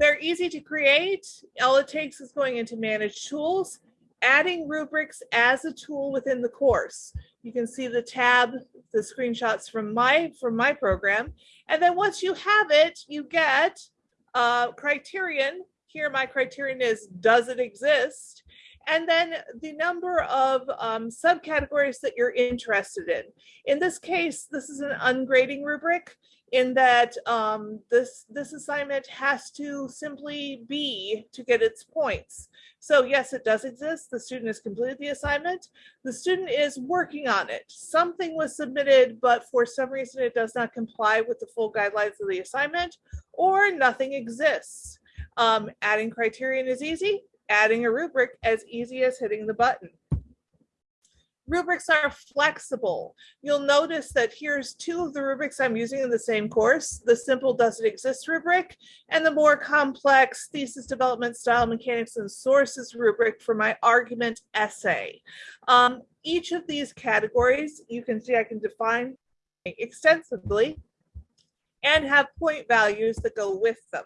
They're easy to create. All it takes is going into manage tools, adding rubrics as a tool within the course. You can see the tab, the screenshots from my from my program. And then once you have it, you get uh, criterion. Here my criterion is does it exist? And then the number of um, subcategories that you're interested in. In this case, this is an ungrading rubric in that um, this, this assignment has to simply be to get its points. So yes, it does exist. The student has completed the assignment. The student is working on it. Something was submitted, but for some reason it does not comply with the full guidelines of the assignment or nothing exists. Um, adding criterion is easy, adding a rubric as easy as hitting the button. Rubrics are flexible. You'll notice that here's two of the rubrics I'm using in the same course, the simple does it exist rubric and the more complex thesis development style mechanics and sources rubric for my argument essay. Um, each of these categories, you can see I can define extensively and have point values that go with them.